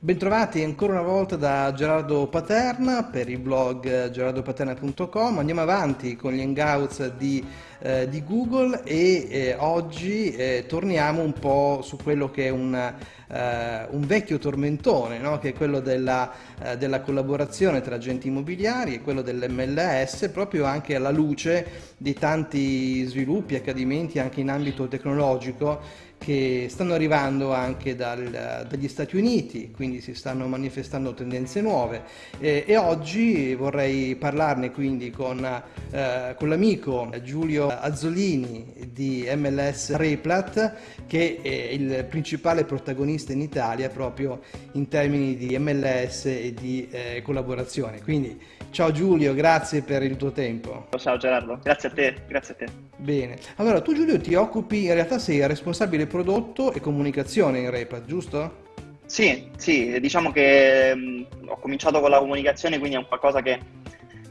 Bentrovati ancora una volta da Gerardo Paterna per il blog gerardopaterna.com. Andiamo avanti con gli hangouts di, eh, di Google e eh, oggi eh, torniamo un po' su quello che è un, eh, un vecchio tormentone, no? che è quello della, eh, della, collaborazione tra agenti immobiliari e quello dell'MLS, proprio anche alla luce di tanti sviluppi, accadimenti anche in ambito tecnologico che stanno arrivando anche dal, dagli Stati Uniti, quindi si stanno manifestando tendenze nuove e, e oggi vorrei parlarne quindi con, eh, con l'amico Giulio Azzolini di MLS Replat che è il principale protagonista in Italia proprio in termini di MLS e di eh, collaborazione. Quindi ciao Giulio, grazie per il tuo tempo. Ciao Gerardo, grazie a te, grazie a te. Bene, allora tu Giulio ti occupi, in realtà sei responsabile prodotto e comunicazione in Repat, giusto? Sì, sì, diciamo che mh, ho cominciato con la comunicazione, quindi è un qualcosa che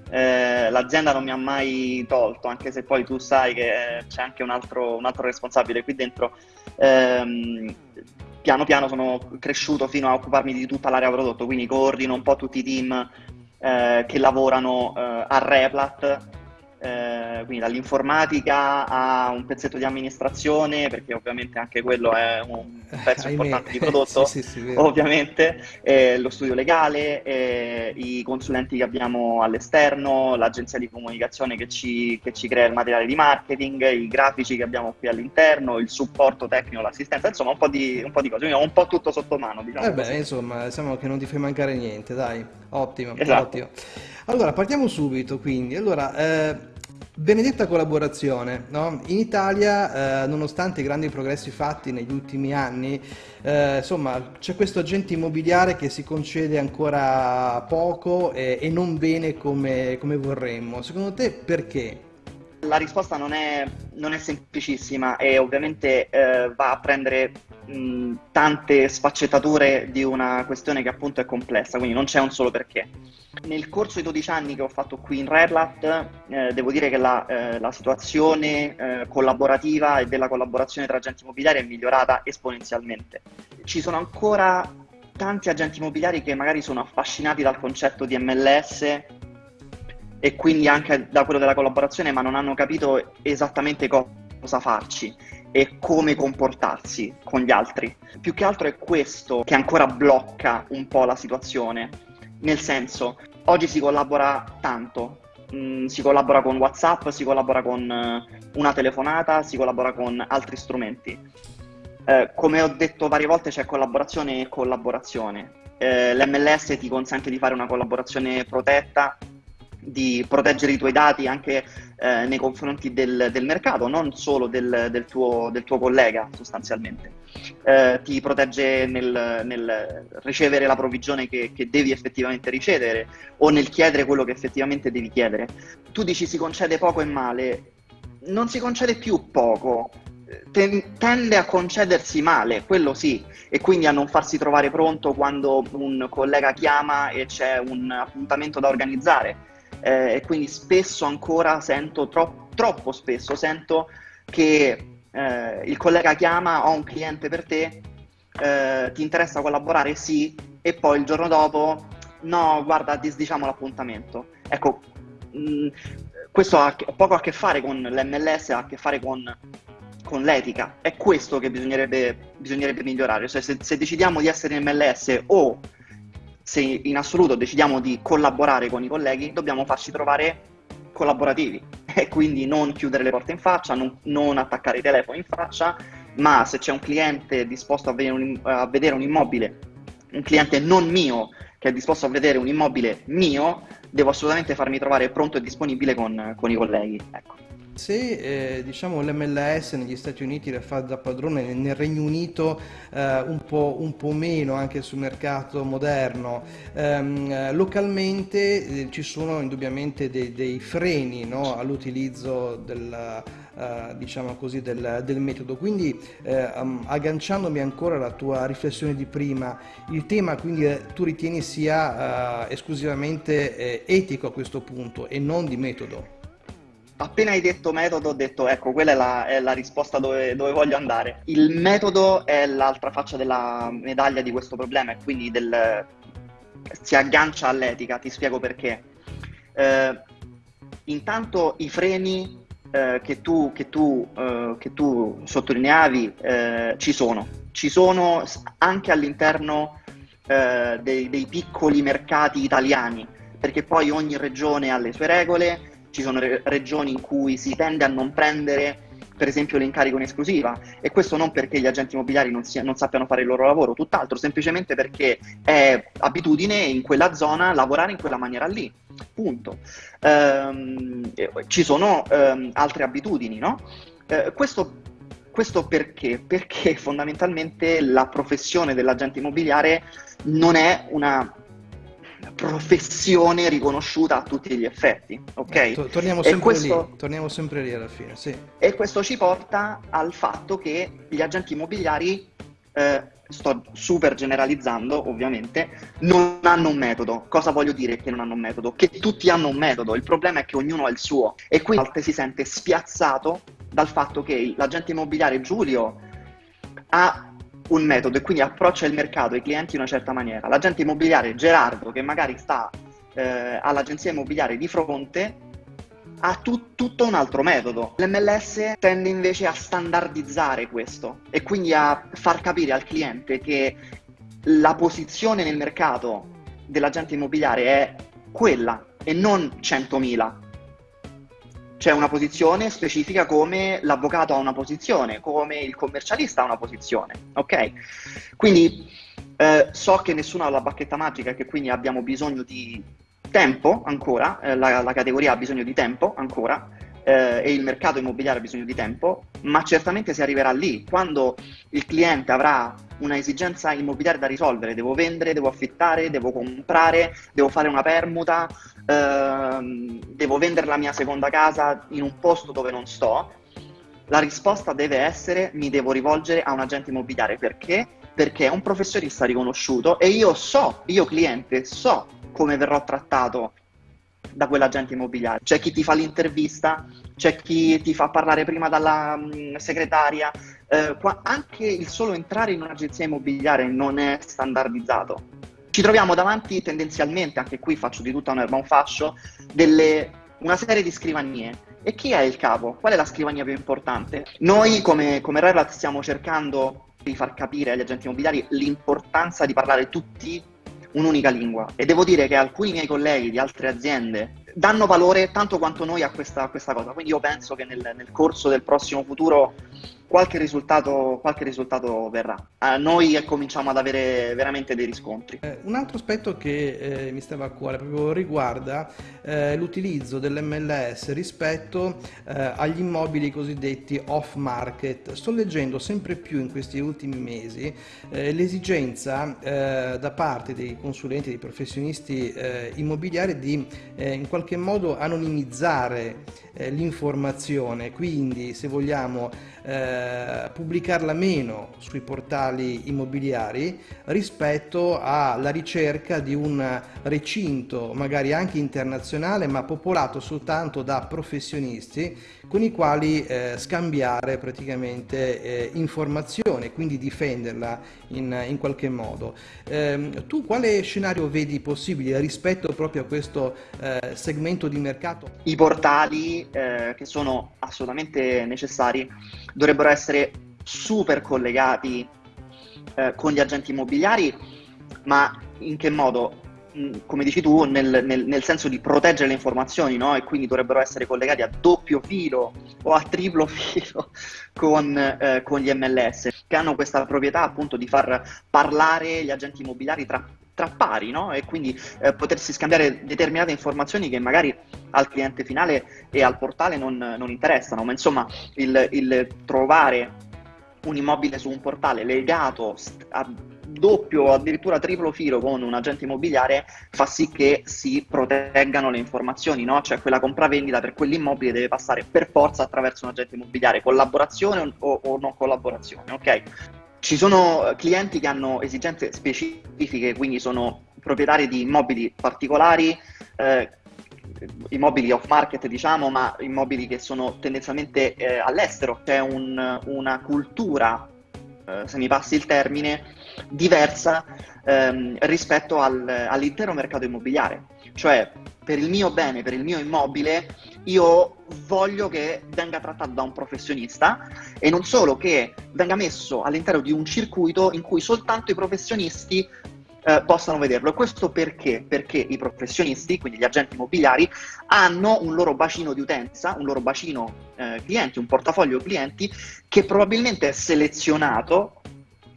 eh, l'azienda non mi ha mai tolto, anche se poi tu sai che c'è anche un altro, un altro responsabile qui dentro. Ehm, piano piano sono cresciuto fino a occuparmi di tutta l'area prodotto, quindi coordino un po' tutti i team eh, che lavorano eh, a Replat eh, quindi dall'informatica a un pezzetto di amministrazione, perché ovviamente anche quello è un pezzo importante di prodotto, sì, sì, sì, ovviamente, eh, lo studio legale, eh, i consulenti che abbiamo all'esterno, l'agenzia di comunicazione che ci, che ci, crea il materiale di marketing, i grafici che abbiamo qui all'interno, il supporto tecnico, l'assistenza, insomma un po' di, un po di cose, quindi ho un po' tutto sotto mano. Diciamo eh beh, insomma, diciamo che non ti fai mancare niente, dai, ottimo. Esatto. ottimo. Allora, partiamo subito quindi. Allora, eh, benedetta collaborazione. No? In Italia, eh, nonostante i grandi progressi fatti negli ultimi anni, eh, insomma, c'è questo agente immobiliare che si concede ancora poco e, e non bene come, come vorremmo. Secondo te perché? La risposta non è, non è semplicissima e ovviamente eh, va a prendere mh, tante sfaccettature di una questione che appunto è complessa, quindi non c'è un solo perché. Nel corso dei 12 anni che ho fatto qui in Redlat, eh, devo dire che la, eh, la situazione eh, collaborativa e della collaborazione tra agenti immobiliari è migliorata esponenzialmente. Ci sono ancora tanti agenti immobiliari che magari sono affascinati dal concetto di MLS e quindi anche da quello della collaborazione, ma non hanno capito esattamente cosa farci e come comportarsi con gli altri. Più che altro è questo che ancora blocca un po' la situazione. Nel senso, oggi si collabora tanto, mm, si collabora con WhatsApp, si collabora con uh, una telefonata, si collabora con altri strumenti. Eh, come ho detto varie volte c'è collaborazione e collaborazione. Eh, L'MLS ti consente di fare una collaborazione protetta di proteggere i tuoi dati anche eh, nei confronti del, del, mercato, non solo del, del, tuo, del tuo, collega sostanzialmente. Eh, ti protegge nel, nel, ricevere la provvigione che, che, devi effettivamente ricevere o nel chiedere quello che effettivamente devi chiedere. Tu dici si concede poco e male, non si concede più poco, tende a concedersi male, quello sì, e quindi a non farsi trovare pronto quando un collega chiama e c'è un appuntamento da organizzare eh, e quindi spesso ancora sento, tro- troppo spesso sento che eh, il collega chiama, ho un cliente per te, eh, ti interessa collaborare? Sì, e poi il giorno dopo, no, guarda, disdiciamo l'appuntamento. Ecco, mh, mm, questo ha poco a che fare con l'MLS, ha a che fare con, con l'etica. È questo che bisognerebbe, bisognerebbe migliorare. Cioè, se, se decidiamo di essere in MLS o se in assoluto decidiamo di collaborare con i colleghi, dobbiamo farci trovare collaborativi e quindi non chiudere le porte in faccia, non, non attaccare i telefoni in faccia, ma se c'è un cliente disposto a vedere, un, a vedere un immobile, un cliente non mio che è disposto a vedere un immobile mio, devo assolutamente farmi trovare pronto e disponibile con, con i colleghi. Ecco. Se eh, diciamo, l'MLS negli Stati Uniti la fa da padrone, nel Regno Unito eh, un, po', un, po', meno anche sul mercato moderno, ehm, localmente eh, ci sono indubbiamente dei, dei freni no, all'utilizzo del, uh, diciamo così, del, del, metodo. Quindi um, agganciandomi ancora alla tua riflessione di prima, il tema quindi eh, tu ritieni sia esclusivamente etico a questo punto e non di metodo? Appena hai detto metodo ho detto ecco quella è la, è la risposta dove, dove, voglio andare. Il metodo è l'altra faccia della medaglia di questo problema e quindi del, si aggancia all'etica, ti spiego perché. Eh, intanto i freni eh, che, tu, che, tu, eh, che, tu, sottolineavi eh, ci sono, ci sono anche all'interno eh, dei, dei piccoli mercati italiani, perché poi ogni regione ha le sue regole, ci sono re- regioni in cui si tende a non prendere per esempio l'incarico in esclusiva e questo non perché gli agenti immobiliari non, sia, non, sappiano fare il loro lavoro, tutt'altro, semplicemente perché è abitudine in quella zona lavorare in quella maniera lì, punto. Ehm, ci sono ehm, altre abitudini, no? Eh, questo, questo perché? Perché fondamentalmente la professione dell'agente immobiliare non è una professione riconosciuta a tutti gli effetti, ok? Eh, torniamo, sempre questo, lì, torniamo sempre lì alla fine, sì. E questo ci porta al fatto che gli agenti immobiliari, eh, sto super generalizzando ovviamente, non hanno un metodo. Cosa voglio dire che non hanno un metodo? Che tutti hanno un metodo, il problema è che ognuno ha il suo e quindi a volte si sente spiazzato dal fatto che l'agente immobiliare Giulio ha un metodo e quindi approccia il mercato e i clienti in una certa maniera. L'agente immobiliare Gerardo, che magari sta eh, all'agenzia immobiliare di fronte, ha tu- tutto un altro metodo. L'MLS tende invece a standardizzare questo e quindi a far capire al cliente che la posizione nel mercato dell'agente immobiliare è quella e non 100.000 c'è una posizione specifica come l'avvocato ha una posizione, come il commercialista ha una posizione, ok? Quindi eh, so che nessuno ha la bacchetta magica e che quindi abbiamo bisogno di tempo ancora, eh, la, la, categoria ha bisogno di tempo ancora eh, e il mercato immobiliare ha bisogno di tempo, ma certamente si arriverà lì, quando il cliente avrà una esigenza immobiliare da risolvere, devo vendere, devo affittare, devo comprare, devo fare una permuta, ehm, devo vendere la mia seconda casa in un posto dove non sto, la risposta deve essere mi devo rivolgere a un agente immobiliare. Perché? Perché è un professionista riconosciuto e io so, io cliente, so come verrò trattato da quell'agente immobiliare. C'è chi ti fa l'intervista, c'è chi ti fa parlare prima dalla mh, mm, segretaria. Eh, qua, anche il solo entrare in un'agenzia immobiliare non è standardizzato. Ci troviamo davanti tendenzialmente, anche qui faccio di tutta un'erba un fascio, delle, una serie di scrivanie. E chi è il capo? Qual è la scrivania più importante? Noi come, come Relat stiamo cercando di far capire agli agenti immobiliari l'importanza di parlare tutti un'unica lingua. E devo dire che alcuni miei colleghi di altre aziende danno valore tanto quanto noi a questa, a questa cosa. Quindi io penso che nel, nel corso del prossimo futuro qualche risultato, qualche risultato verrà. Eh, noi cominciamo ad avere veramente dei riscontri. Eh, un altro aspetto che eh, mi stava a cuore proprio riguarda eh, l'utilizzo dell'MLS rispetto eh, agli immobili cosiddetti off market. Sto leggendo sempre più in questi ultimi mesi eh, l'esigenza da parte dei consulenti, dei professionisti immobiliari di in qualche modo anonimizzare l'informazione, quindi se vogliamo eh, pubblicarla meno sui portali immobiliari rispetto alla ricerca di un recinto magari anche internazionale ma popolato soltanto da professionisti con i quali eh, scambiare praticamente eh, informazioni e quindi difenderla in, in qualche modo. Eh, tu quale scenario vedi possibile rispetto proprio a questo eh, segmento di mercato? I portali eh, che sono assolutamente necessari dovrebbero essere super collegati eh, con gli agenti immobiliari, ma in che modo? come dici tu, nel, nel, nel, senso di proteggere le informazioni, no? E quindi dovrebbero essere collegati a doppio filo o a triplo filo con, eh, con gli MLS, che hanno questa proprietà appunto di far parlare gli agenti immobiliari tra, tra pari, no? E quindi eh, potersi scambiare determinate informazioni che magari al cliente finale e al portale non, non interessano, ma insomma il, il trovare un immobile su un portale legato a doppio o addirittura triplo filo con un agente immobiliare fa sì che si proteggano le informazioni, no? Cioè quella compravendita per quell'immobile deve passare per forza attraverso un agente immobiliare, collaborazione o, o non collaborazione, ok? Ci sono clienti che hanno esigenze specifiche, quindi sono proprietari di immobili particolari, eh, immobili off market, diciamo, ma immobili che sono tendenzialmente eh, all'estero. C'è un, una cultura, eh, se mi passi il termine, diversa ehm, rispetto al, all'intero mercato immobiliare. Cioè, per il mio bene, per il mio immobile, io voglio che venga trattato da un professionista e non solo che venga messo all'interno di un circuito in cui soltanto i professionisti eh, possano vederlo. E questo perché? Perché i professionisti, quindi gli agenti immobiliari, hanno un loro bacino di utenza, un loro bacino eh, clienti, un portafoglio clienti che probabilmente è selezionato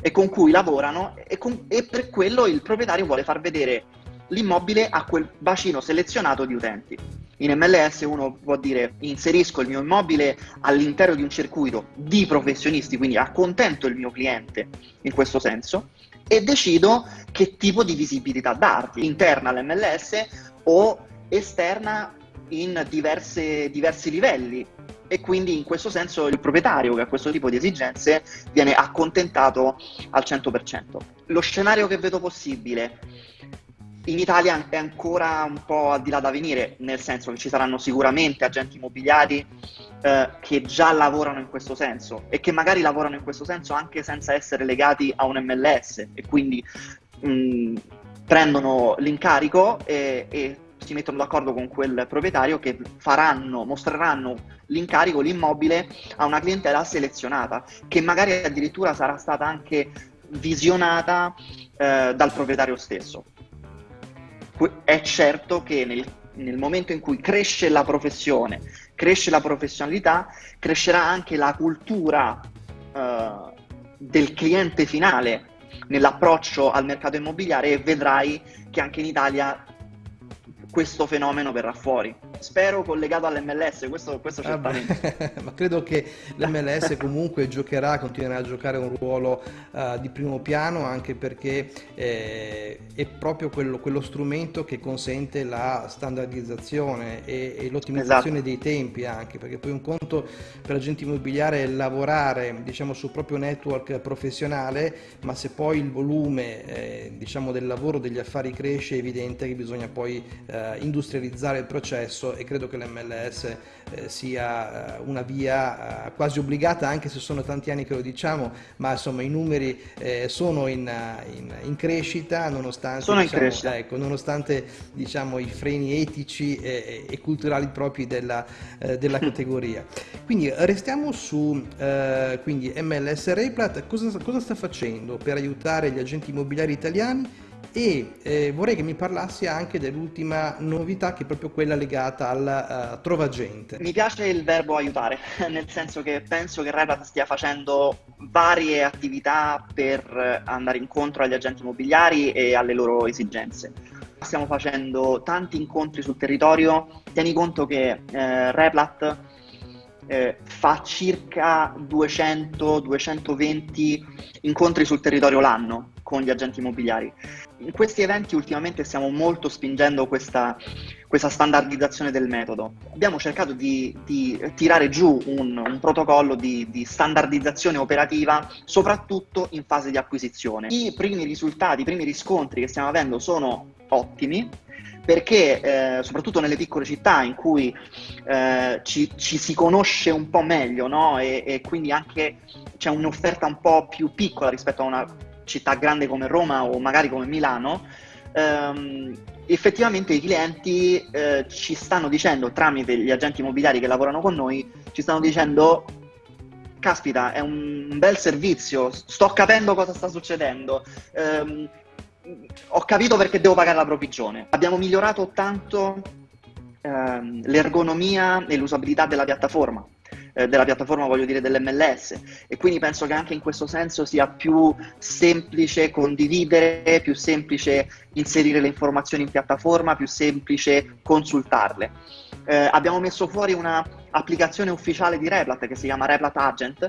e con cui lavorano e, con, e per quello il proprietario vuole far vedere l'immobile a quel bacino selezionato di utenti. In MLS uno può dire inserisco il mio immobile all'interno di un circuito di professionisti, quindi accontento il mio cliente in questo senso e decido che tipo di visibilità darti, interna all'MLS o esterna in diverse, diversi livelli e quindi in questo senso il proprietario che ha questo tipo di esigenze viene accontentato al 100%. Lo scenario che vedo possibile in Italia è ancora un po' al di là da venire, nel senso che ci saranno sicuramente agenti immobiliari eh, che già lavorano in questo senso e che magari lavorano in questo senso anche senza essere legati a un MLS e quindi mh, prendono l'incarico e, e si mettono d'accordo con quel proprietario che faranno, mostreranno l'incarico, l'immobile a una clientela selezionata, che magari addirittura sarà stata anche visionata eh, dal proprietario stesso è certo che nel, nel momento in cui cresce la professione, cresce la professionalità, crescerà anche la cultura uh, del cliente finale nell'approccio al mercato immobiliare e vedrai che anche in Italia questo fenomeno verrà fuori. Spero collegato all'MLS, questo, questo certamente. Ah, ma credo che l'MLS comunque giocherà, continuerà a giocare un ruolo uh, di primo piano anche perché eh, è proprio quello, quello, strumento che consente la standardizzazione e, e l'ottimizzazione esatto. dei tempi anche, perché poi un conto per l'agente immobiliare è lavorare diciamo, sul proprio network professionale, ma se poi il volume eh, diciamo, del lavoro, degli affari cresce, è evidente che bisogna poi eh, eh, industrializzare il processo e credo che l'MLS eh, sia eh, una via eh, quasi obbligata anche se sono tanti anni che lo diciamo ma insomma i numeri eh, sono in, in, in, crescita nonostante, sono diciamo, in crescita. Ecco, nonostante diciamo, i freni etici e, e culturali propri della, eh, della categoria. Quindi restiamo su quindi MLS Replat. Cosa, cosa sta facendo per aiutare gli agenti immobiliari italiani e eh, vorrei che mi parlassi anche dell'ultima novità che è proprio quella legata al uh, Trova. Mi piace il verbo aiutare, nel senso che penso che Replat stia facendo varie attività per andare incontro agli agenti immobiliari e alle loro esigenze. Stiamo facendo tanti incontri sul territorio, tieni conto che eh, Replat eh, fa circa 200-220 incontri sul territorio l'anno con gli agenti immobiliari. In questi eventi ultimamente stiamo molto spingendo questa, questa standardizzazione del metodo. Abbiamo cercato di, di tirare giù un, un protocollo di, di, standardizzazione operativa, soprattutto in fase di acquisizione. I primi risultati, i primi riscontri che stiamo avendo sono ottimi, perché eh, soprattutto nelle piccole città in cui eh, ci, ci, si conosce un po' meglio no? e, e, quindi anche c'è un'offerta un po' più piccola rispetto a una città grande come Roma o magari come Milano, ehm, effettivamente i clienti eh, ci stanno dicendo tramite gli agenti immobiliari che lavorano con noi, ci stanno dicendo caspita, è un bel servizio, sto capendo cosa sta succedendo. Um, ho capito perché devo pagare la provvigione. Abbiamo migliorato tanto ehm, l'ergonomia e l'usabilità della piattaforma, eh, della piattaforma voglio dire dell'MLS e quindi penso che anche in questo senso sia più semplice condividere, più semplice inserire le informazioni in piattaforma, più semplice consultarle. Eh, abbiamo messo fuori un'applicazione ufficiale di Replat che si chiama Replat Agent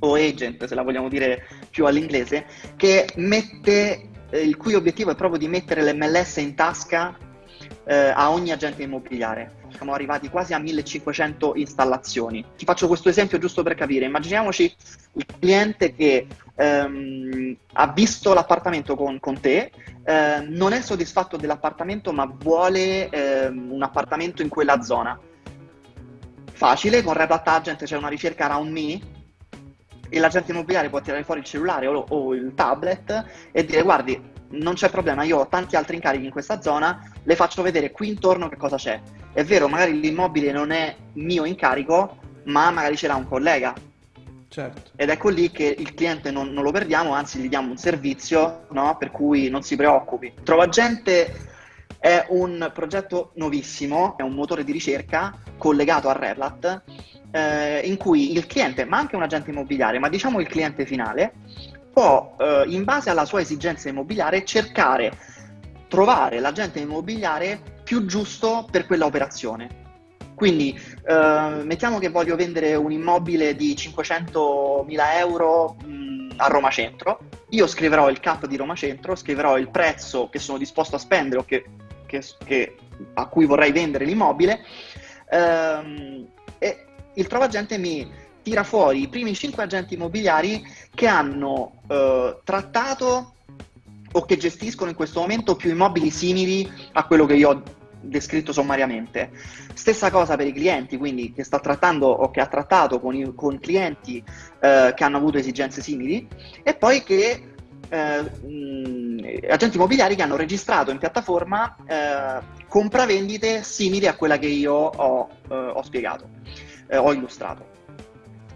o Agent se la vogliamo dire più all'inglese, che mette il cui obiettivo è proprio di mettere l'MLS in tasca eh, a ogni agente immobiliare. Siamo arrivati quasi a 1500 installazioni. Ti faccio questo esempio giusto per capire. Immaginiamoci il cliente che ehm, ha visto l'appartamento con, con te, eh, non è soddisfatto dell'appartamento ma vuole ehm, un appartamento in quella zona. Facile, con Replat Agent c'è una ricerca around me e l'agente immobiliare può tirare fuori il cellulare o, o il tablet e dire guardi, non c'è problema, io ho tanti altri incarichi in questa zona, le faccio vedere qui intorno che cosa c'è. È vero, magari l'immobile non è mio incarico, ma magari ce l'ha un collega. Certo. Ed ecco lì che il cliente non, non lo perdiamo, anzi gli diamo un servizio no? per cui non si preoccupi. Trova gente è un progetto nuovissimo, è un motore di ricerca collegato a Replat eh, in cui il cliente, ma anche un agente immobiliare, ma diciamo il cliente finale, può eh, in base alla sua esigenza immobiliare cercare, trovare l'agente immobiliare più giusto per quella operazione. Quindi eh, mettiamo che voglio vendere un immobile di 500.000 euro mh, a Roma Centro, io scriverò il cap di Roma Centro, scriverò il prezzo che sono disposto a spendere o che, che, che, a cui vorrei vendere l'immobile ehm, e il Trova Agente mi tira fuori i primi 5 agenti immobiliari che hanno eh, trattato o che gestiscono in questo momento più immobili simili a quello che io ho descritto sommariamente. Stessa cosa per i clienti, quindi che sta trattando o che ha trattato con, i, con clienti eh, che hanno avuto esigenze simili e poi che eh, mh, agenti immobiliari che hanno registrato in piattaforma eh, compravendite simili a quella che io ho, eh, ho spiegato, eh, ho illustrato.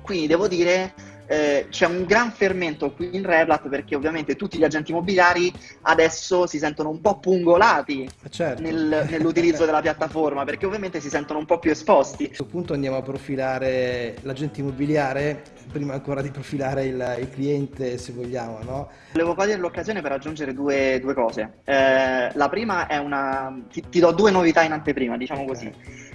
Quindi devo dire eh, c'è un gran fermento qui in Replat perché ovviamente tutti gli agenti immobiliari adesso si sentono un po' pungolati eh, certo. nel, nell'utilizzo della piattaforma perché ovviamente si sentono un po' più esposti. A questo punto andiamo a profilare l'agente immobiliare prima ancora di profilare il, il cliente se vogliamo, no? Volevo cogliere l'occasione per aggiungere due, due cose. Eh, la prima è una... Ti, ti, do due novità in anteprima, diciamo okay. così.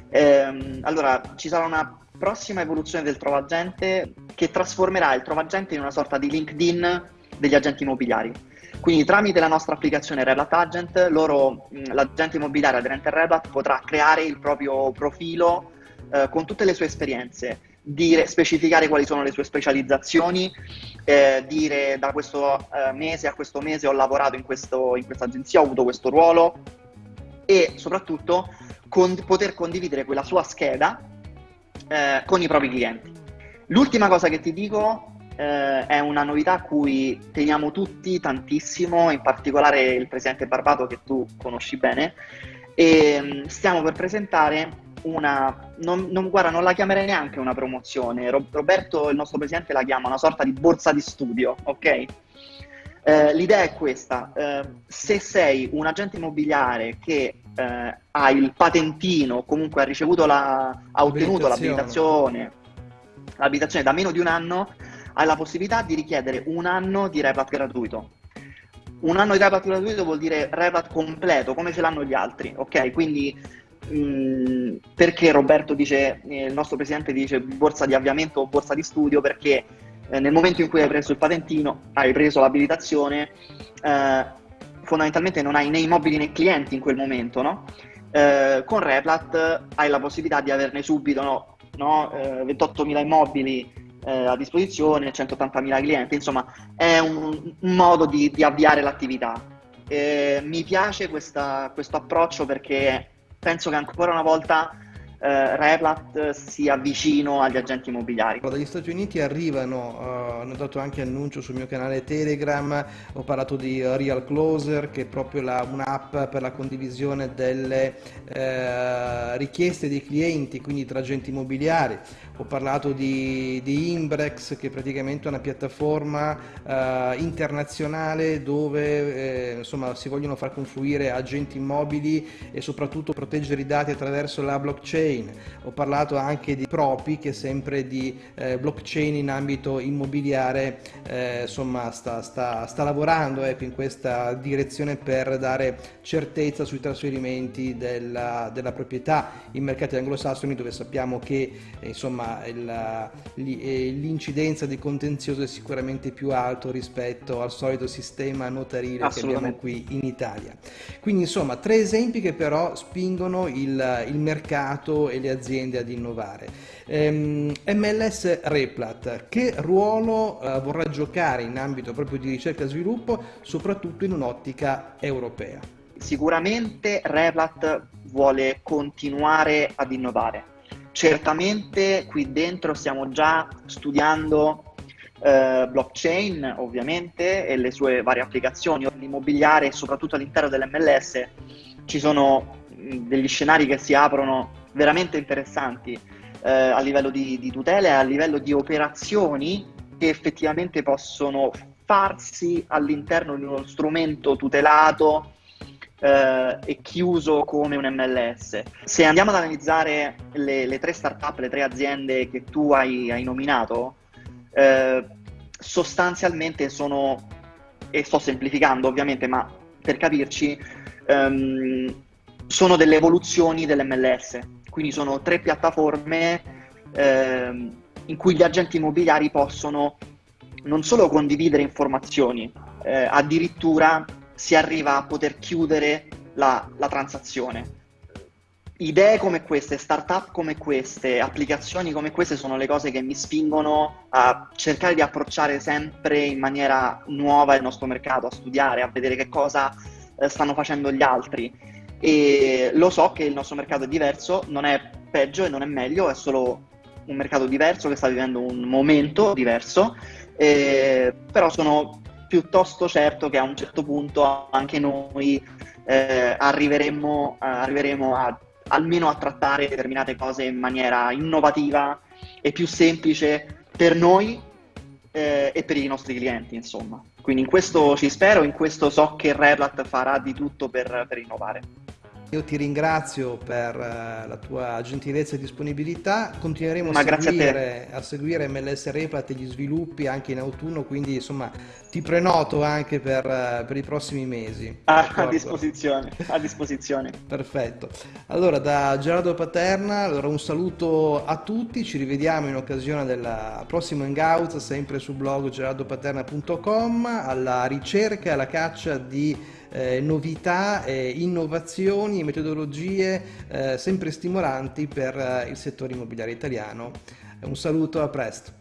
Eh, allora, ci sarà una prossima evoluzione del Trovagente che trasformerà il Trovagente in una sorta di LinkedIn degli agenti immobiliari. Quindi tramite la nostra applicazione Reblat Agent, loro, l'agente immobiliare aderente a Reblat potrà creare il proprio profilo eh, con tutte le sue esperienze, dire, specificare quali sono le sue specializzazioni, eh, dire da questo eh, mese a questo mese ho lavorato in, questo, in questa agenzia, ho avuto questo ruolo e soprattutto con, poter condividere quella sua scheda eh, con i propri clienti. L'ultima cosa che ti dico eh, è una novità a cui teniamo tutti tantissimo, in particolare il presidente Barbato che tu conosci bene, e mm, stiamo per presentare una, non, non, guarda, non la chiamerei neanche una promozione, Roberto, il nostro presidente, la chiama una sorta di borsa di studio, ok? Eh, l'idea è questa, eh, se sei un agente immobiliare che eh, ha il patentino, comunque ha ricevuto la, ha ottenuto l'abilitazione, l'abilitazione da meno di un anno, hai la possibilità di richiedere un anno di Replat gratuito. Un anno di Replat gratuito vuol dire Replat completo, come ce l'hanno gli altri, ok? Quindi mm, perché Roberto dice, eh, il nostro presidente dice borsa di avviamento o borsa di studio? Perché eh, nel momento in cui hai preso il patentino, hai preso l'abilitazione, eh, fondamentalmente non hai né immobili né clienti in quel momento, no? Eh, con Replat hai la possibilità di averne subito no? No? Eh, 28.000 immobili eh, a disposizione, 180.000 clienti, insomma è un, un modo di, di, avviare l'attività. mi piace questa, questo approccio perché penso che ancora una volta eh, Replat sia vicino agli agenti immobiliari. Dagli Stati Uniti arrivano, uh, hanno dato anche annuncio sul mio canale Telegram, ho parlato di Real Closer che è proprio un'app per la condivisione delle uh, richieste dei clienti, quindi tra agenti immobiliari ho parlato di, di Imbrex che è praticamente una piattaforma eh, internazionale dove eh, insomma, si vogliono far confluire agenti immobili e soprattutto proteggere i dati attraverso la blockchain. Ho parlato anche di Propi che sempre di eh, blockchain in ambito immobiliare eh, insomma, sta, sta, sta lavorando ecco, in questa direzione per dare certezza sui trasferimenti della, della proprietà in mercati anglosassoni dove sappiamo che insomma il, l'incidenza di contenzioso è sicuramente più alto rispetto al solito sistema notarile che abbiamo qui in Italia. Quindi insomma tre esempi che però spingono il, il mercato e le aziende ad innovare. Ehm, MLS Replat, che ruolo eh, vorrà giocare in ambito proprio di ricerca e sviluppo, soprattutto in un'ottica europea? Sicuramente Replat vuole continuare ad innovare. Certamente qui dentro stiamo già studiando eh, blockchain ovviamente e le sue varie applicazioni. L'immobiliare, soprattutto all'interno dell'MLS, ci sono degli scenari che si aprono veramente interessanti eh, a livello di, di tutele e a livello di operazioni che effettivamente possono farsi all'interno di uno strumento tutelato eh, e chiuso come un MLS. Se andiamo ad analizzare le, le tre startup, le tre aziende che tu hai, hai nominato, eh, sostanzialmente sono, e sto semplificando ovviamente, ma per capirci, ehm, sono delle evoluzioni dell'MLS, quindi sono tre piattaforme ehm, in cui gli agenti immobiliari possono non solo condividere informazioni, eh, addirittura si arriva a poter chiudere la, la transazione idee come queste, startup come queste, applicazioni come queste sono le cose che mi spingono a cercare di approcciare sempre in maniera nuova il nostro mercato, a studiare, a vedere che cosa eh, stanno facendo gli altri. E lo so che il nostro mercato è diverso, non è peggio e non è meglio, è solo un mercato diverso che sta vivendo un momento diverso, eh, però sono piuttosto certo che a un certo punto anche noi eh, arriveremo, arriveremo a almeno a trattare determinate cose in maniera innovativa e più semplice per noi eh, e per i nostri clienti, insomma. Quindi in questo ci spero, in questo so che Replat farà di tutto per, per innovare. Io ti ringrazio per uh, la tua gentilezza e disponibilità, continueremo a seguire, a, a seguire, MLS Replat e gli sviluppi anche in autunno, quindi insomma ti prenoto anche per, uh, per i prossimi mesi. Ah, a disposizione, a disposizione. Perfetto. Allora da Gerardo Paterna, allora un saluto a tutti, ci rivediamo in occasione del prossimo Hangout, sempre sul blog gerardopaterna.com, alla ricerca e alla caccia di eh, novità, eh, innovazioni, metodologie eh, sempre stimolanti per eh, il settore immobiliare italiano. Un saluto, a presto.